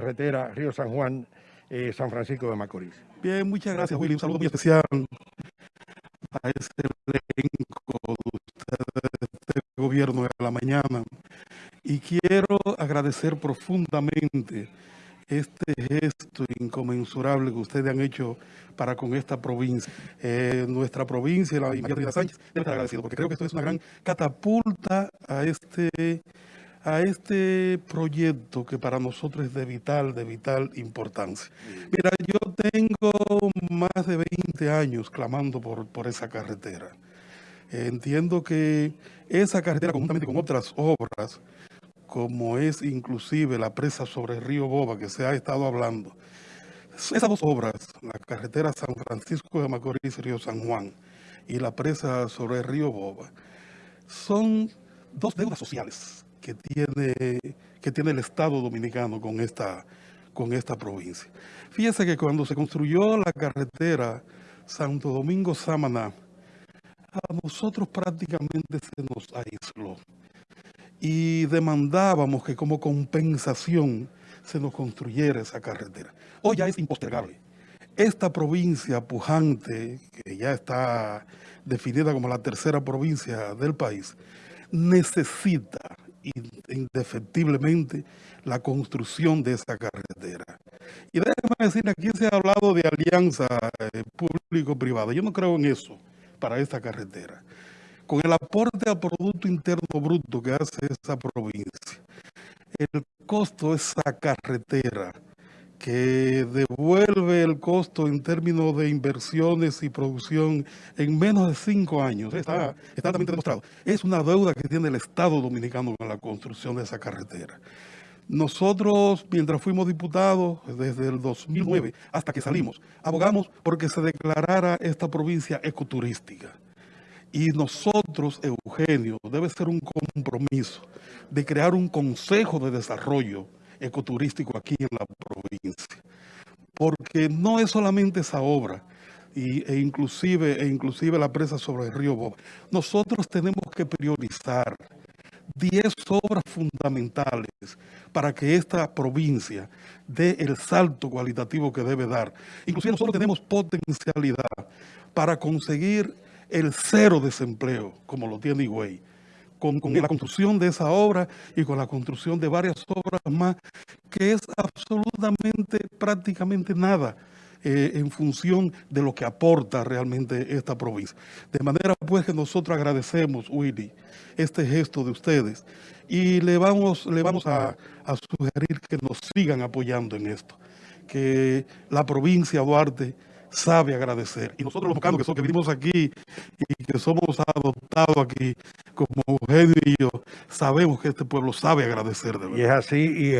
carretera Río San Juan, eh, San Francisco de Macorís. Bien, muchas gracias Willy. Un saludo muy especial a ese elenco de este gobierno de la mañana. Y quiero agradecer profundamente este gesto inconmensurable que ustedes han hecho para con esta provincia. Eh, nuestra provincia, la María Sánchez, debe estar agradecido, porque creo que esto es una gran catapulta a este, a este proyecto que para nosotros es de vital, de vital importancia. Mira, yo tengo más de 20 años clamando por, por esa carretera. entiendo que esa carretera, conjuntamente con otras obras, como es inclusive la presa sobre el río Boba, que se ha estado hablando. Esas dos obras, la carretera San Francisco de Macorís, Río San Juan, y la presa sobre el río Boba, son dos deudas sociales tiene, que tiene el Estado Dominicano con esta, con esta provincia. Fíjese que cuando se construyó la carretera Santo Domingo-Samaná, a nosotros prácticamente se nos aisló y demandábamos que como compensación se nos construyera esa carretera. Hoy ya es impostergable. Esta provincia pujante, que ya está definida como la tercera provincia del país, necesita indefectiblemente la construcción de esa carretera. Y déjeme decir, aquí se ha hablado de alianza eh, público-privada. Yo no creo en eso para esta carretera con el aporte al Producto Interno Bruto que hace esa provincia, el costo de esa carretera que devuelve el costo en términos de inversiones y producción en menos de cinco años, está, está también demostrado. Es una deuda que tiene el Estado Dominicano con la construcción de esa carretera. Nosotros, mientras fuimos diputados, desde el 2009 hasta que salimos, abogamos porque se declarara esta provincia ecoturística. Y nosotros, Eugenio, debe ser un compromiso de crear un consejo de desarrollo ecoturístico aquí en la provincia. Porque no es solamente esa obra, e, inclusive, e inclusive la presa sobre el río Boba. Nosotros tenemos que priorizar 10 obras fundamentales para que esta provincia dé el salto cualitativo que debe dar. Inclusive nosotros tenemos potencialidad para conseguir el cero desempleo, como lo tiene Higüey, con, la construcción de esa obra y con la construcción de varias obras más, que es absolutamente, prácticamente nada eh, en función de lo que aporta realmente esta provincia. De manera pues que nosotros agradecemos, Willy, este gesto de ustedes y le vamos, le vamos a, sugerir que nos sigan apoyando en esto, que la provincia Duarte sabe agradecer. Y nosotros los bocanos que, que vivimos aquí y que somos adoptados aquí, como Eugenio y yo, sabemos que este pueblo sabe agradecer de verdad. Y es así, y